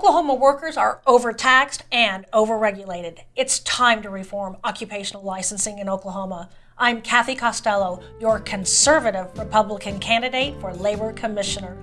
Oklahoma workers are overtaxed and overregulated. It's time to reform occupational licensing in Oklahoma. I'm Cathy Costello, your conservative Republican candidate for Labor Commissioner.